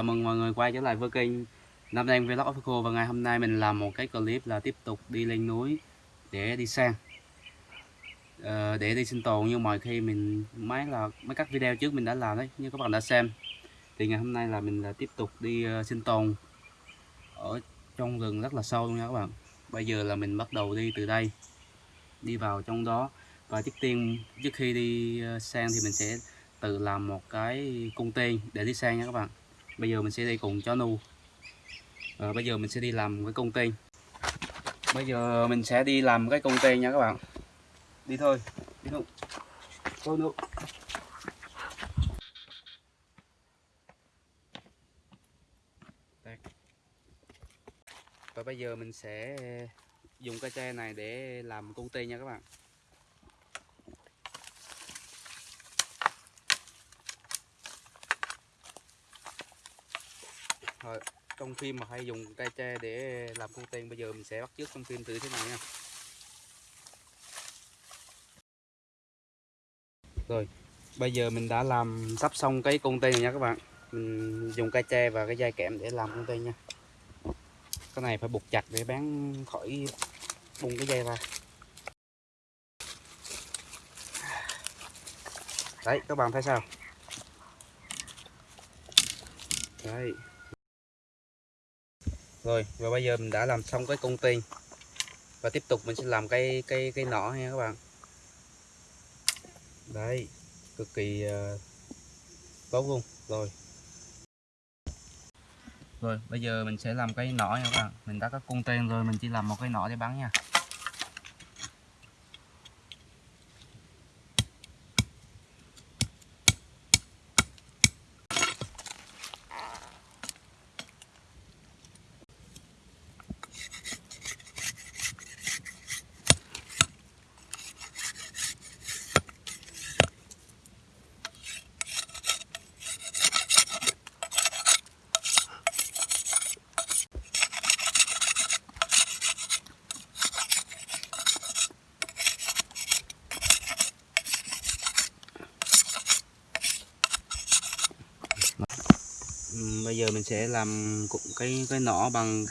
chào mừng mọi người quay trở lại với kênh Nam Đen Vlog Official và ngày hôm nay mình làm một cái clip là tiếp tục đi lên núi để đi sang. Ờ, để đi sinh tồn như mọi khi mình mấy là mấy các video trước mình đã làm đấy như các bạn đã xem thì ngày hôm nay là mình là tiếp tục đi uh, sinh tồn ở trong rừng rất là sâu luôn nha các bạn. Bây giờ là mình bắt đầu đi từ đây đi vào trong đó. Và trước tiên trước khi đi ờ, sang thì mình sẽ tự làm một cái cung tên để đi sang nha các bạn bây giờ mình sẽ đi cùng chó nu. À, bây giờ mình sẽ đi làm cái công tên bây giờ mình sẽ đi làm cái công tên nha các bạn. Đi thôi đi thôi. Thôi nu và bây giờ mình sẽ dùng cây tre này để làm công ty nha các bạn Rồi, trong phim mà hay dùng cây tre để làm cung tên bây giờ mình sẽ bắt chước trong phim từ thế này nha. Rồi, bây giờ mình đã làm sắp xong cái cung tên này nha các bạn. Mình dùng cây tre và cái dây kẽm để làm cung tên nha. Cái này phải buộc chặt để bán khỏi bung cái dây ra. Đấy, các bạn thấy sao? Đấy rồi và bây giờ mình đã làm xong cái cung tên và tiếp tục mình sẽ làm cái cái cái nỏ nha các bạn. Đấy cực kỳ uh, tốt luôn. Rồi. Rồi bây giờ mình sẽ làm cái nỏ nha các bạn. Mình đã có cung tên rồi mình chỉ làm một cái nỏ để bắn nha. Bây giờ mình sẽ làm cụm cái cái nỏ bằng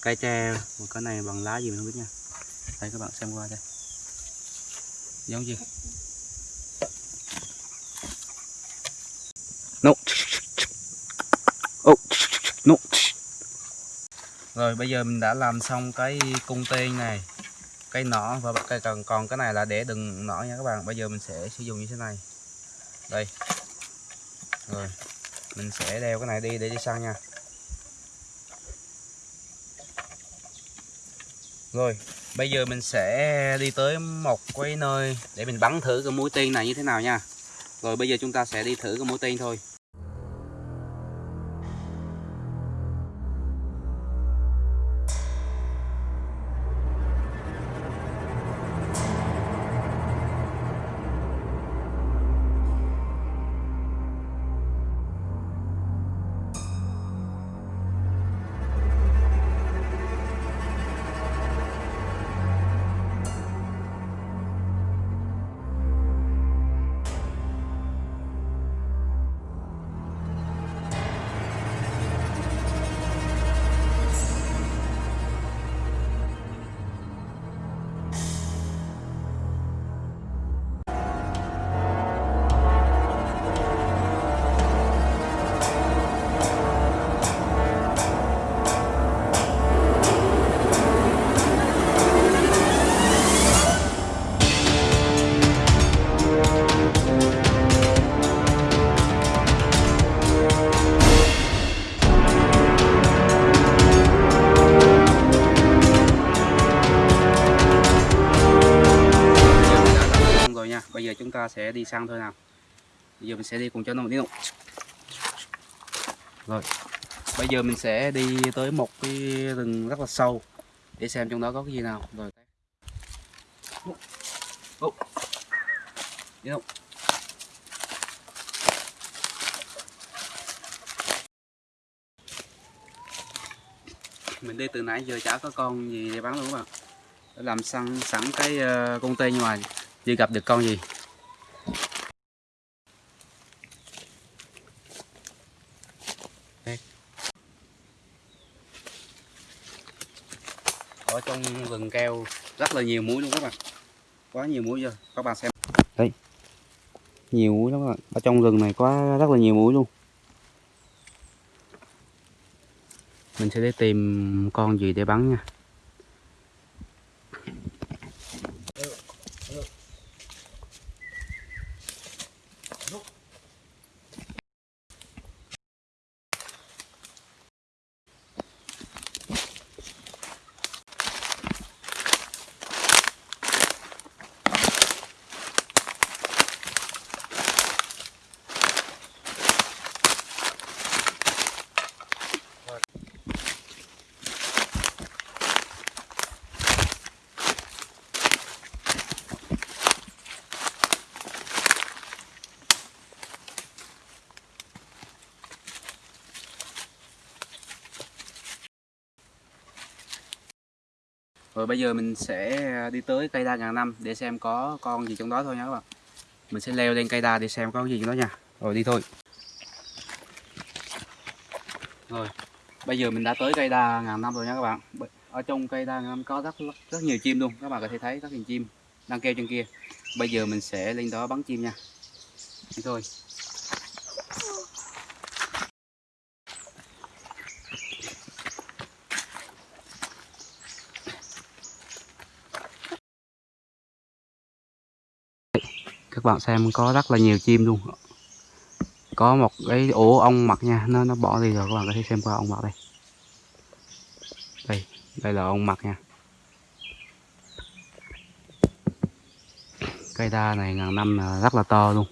cây tre và cái này bằng lá gì mình không biết nha. Đây, các bạn xem qua đây. Giống gì? No. Oh. No. rồi, bây giờ mình đã làm xong cái cung tên này cây nỏ và cây còn còn cái này là để đừng nỏ nha các bạn. Bây giờ mình sẽ sử dụng như thế này. Đây. Rồi mình sẽ đeo cái này đi để đi săn nha. Rồi, bây giờ mình sẽ đi tới một cái nơi để mình bắn thử cái mũi tên này như thế nào nha. Rồi, bây giờ chúng ta sẽ đi thử cái mũi tên thôi. Giờ chúng ta sẽ đi sang thôi nào. Bây giờ mình sẽ đi cùng cho nó một đi động. rồi bây giờ mình sẽ đi tới một cái rừng rất là sâu để xem trong đó có cái gì nào. Rồi. Oh. đi đâu? Mình đi từ nãy giờ chả có con gì để bắn luôn các bạn. Làm sẵn sẵn cái uh, con tê nhưng mà chưa gặp được con gì? ở trong rừng keo, rất là nhiều muối luôn các bạn. Quá nhiều muối rồi các bạn xem. Đây. Nhiều muối lắm các bạn. Ở trong rừng này có rất là nhiều muối luôn. Mình sẽ đi tìm con gì để bắn nha. Rồi bây giờ mình sẽ đi tới cây đa ngàn năm để xem có con gì trong đó thôi nha các bạn. Mình sẽ leo lên cây đa để xem có gì trong đó nha. Rồi đi thôi. Rồi, bây giờ mình đã tới cây đa ngàn năm rồi nha các bạn. Ở trong cây đa ngàn năm có rất rất nhiều chim luôn. Các bạn có thể thấy rất nhiều chim đang kêu trên kia. Bây giờ mình sẽ lên đó bắn chim nha. Đi thôi. Các bạn xem, có rất là nhiều chim luôn. Có một cái ổ ong mật nha, nó nó bỏ đi rồi, các bạn có thể xem qua ong mật đây. Đây đây là ong mật nha. Cây đa này ngàn năm là rất là to luôn.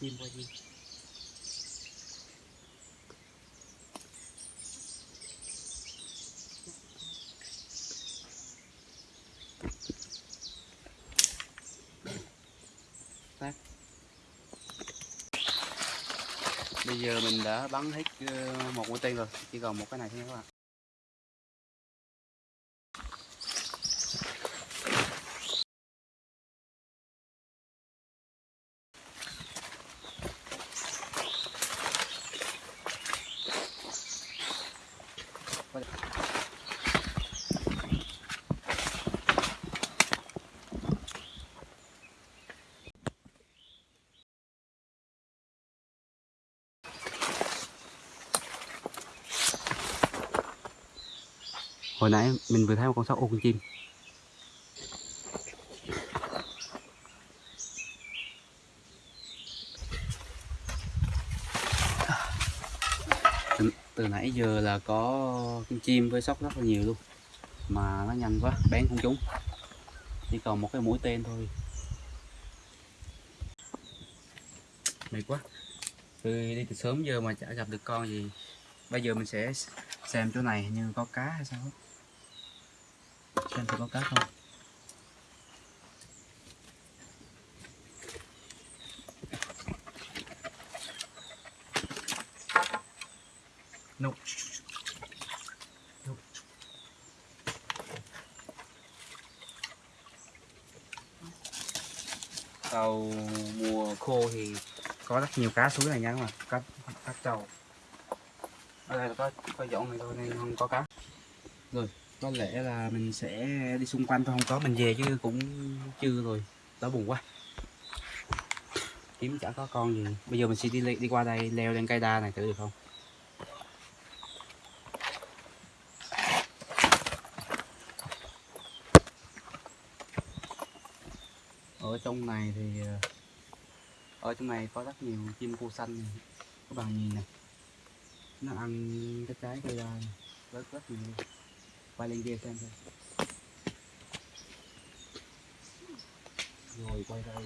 Chim qua chim Phát. bây giờ mình đã bắn hết ờ, một mũi tên rồi, chỉ còn một cái này thôi các bạn hồi nãy mình vừa thấy một con sóc ô con chim. Từ, từ nãy giờ là có con chim với sóc rất là nhiều luôn. Mà nó nhanh quá bén không trúng. Chỉ còn một cái mũi tên thôi. Mệt quá. Tôi đi từ sớm giờ mà chả gặp được con gì. Bây giờ mình sẽ xem chỗ này như có cá hay sao xem thử có cá không no. no. tàu mùa khô thì có rất nhiều cá suối này nha các bạn, cá cá trầu ở đây là có có dọn này thôi, nên không có cá rồi có lẽ là mình sẽ đi xung quanh thôi, không có mình về chứ cũng chưa rồi đó buồn quá kiếm chả có con gì bây giờ mình sẽ đi đi qua đây leo lên cây đa này thử được không ở trong này thì ờ, ở trong này có rất nhiều chim cu xanh này. các bạn nhìn này nó ăn cái trái cây đa này. rất rất nhiều lên kia xem. Thôi rồi quay đây.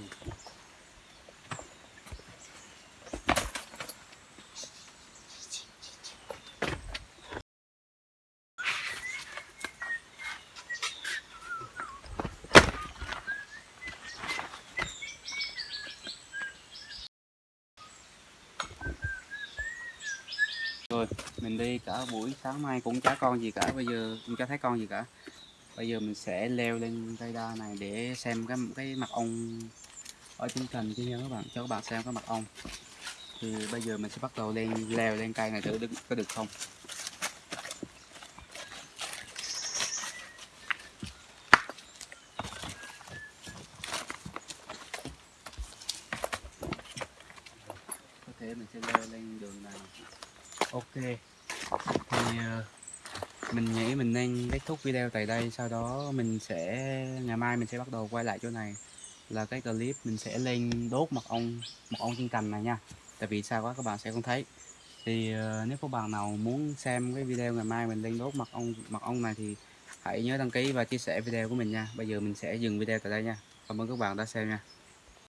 Mình đi cả buổi sáng mai cũng chả con gì cả. Bây giờ cũng chả thấy con gì cả. Bây giờ mình sẽ leo lên cây đa này để xem cái cái mặt ong ở trên cành kia nha các bạn. Cho các bạn xem cái mặt ong thì bây giờ mình sẽ bắt đầu lên, leo lên cây này thử được, có được không có thể mình sẽ leo lên đường này ok thì ờ, mình nghĩ mình nên kết thúc video tại đây, sau đó mình sẽ, ngày mai mình sẽ bắt đầu quay lại chỗ này. Là cái clip mình sẽ lên đốt mật ong mật ong trên cành này nha. Tại vì sao quá, các bạn sẽ không thấy. Thì ờ, nếu có bạn nào muốn xem cái video ngày mai mình lên đốt mật ong mật ong này thì hãy nhớ đăng ký và chia sẻ video của mình nha. Bây giờ mình sẽ dừng video tại đây nha. Cảm ơn các bạn đã xem nha.